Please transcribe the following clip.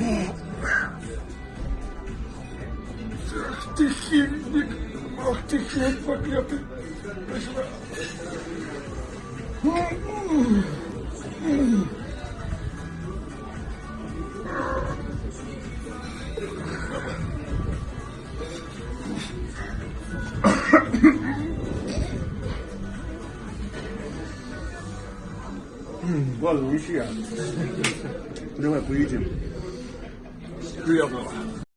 Ах ты хильник, ах ты хиль проклятый. Ладно, ничья. Давай поедим. real